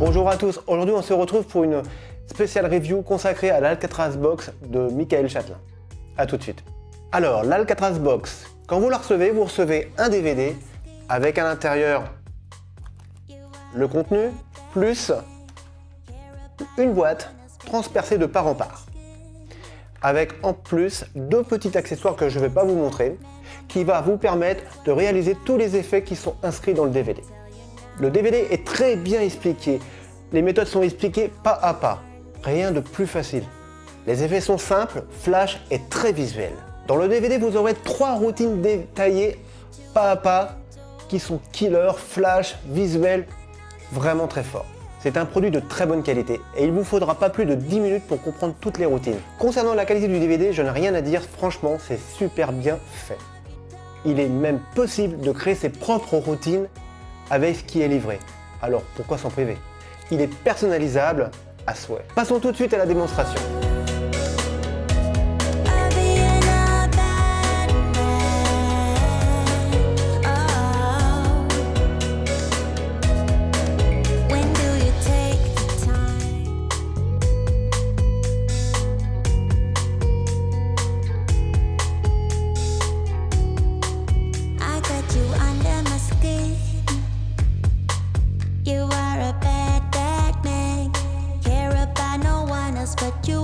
Bonjour à tous, aujourd'hui on se retrouve pour une spéciale review consacrée à l'Alcatraz Box de Michael Châtelain. A tout de suite. Alors, l'Alcatraz Box, quand vous la recevez, vous recevez un DVD avec à l'intérieur le contenu, plus une boîte transpercée de part en part. Avec en plus deux petits accessoires que je ne vais pas vous montrer, qui va vous permettre de réaliser tous les effets qui sont inscrits dans le DVD. Le DVD est très bien expliqué, les méthodes sont expliquées pas à pas, rien de plus facile. Les effets sont simples, flash et très visuels. Dans le DVD, vous aurez trois routines détaillées pas à pas qui sont killer, flash, visuel, vraiment très fort. C'est un produit de très bonne qualité et il vous faudra pas plus de 10 minutes pour comprendre toutes les routines. Concernant la qualité du DVD, je n'ai rien à dire, franchement c'est super bien fait. Il est même possible de créer ses propres routines avec ce qui est livré. Alors pourquoi s'en priver? Il est personnalisable à souhait. Passons tout de suite à la démonstration. you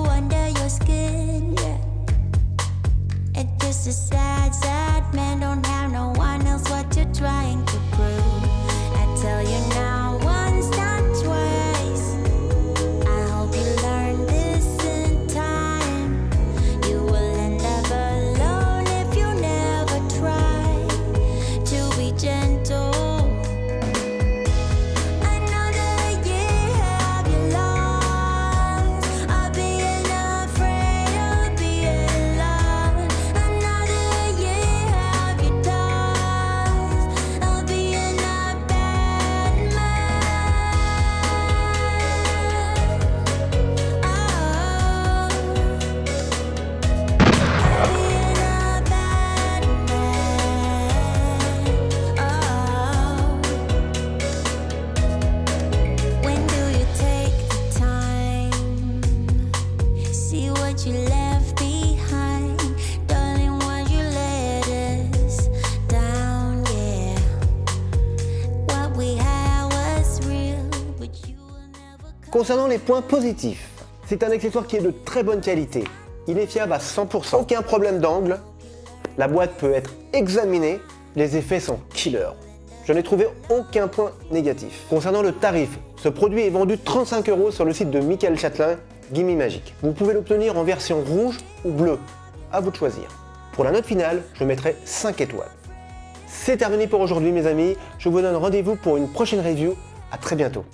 Concernant les points positifs, c'est un accessoire qui est de très bonne qualité. Il est fiable à 100%, aucun problème d'angle, la boîte peut être examinée, les effets sont killer. Je n'ai trouvé aucun point négatif. Concernant le tarif, ce produit est vendu 35 euros sur le site de Michael Châtelain, Gimme Magic. Vous pouvez l'obtenir en version rouge ou bleue, à vous de choisir. Pour la note finale, je mettrai 5 étoiles. C'est terminé pour aujourd'hui mes amis, je vous donne rendez-vous pour une prochaine review, à très bientôt.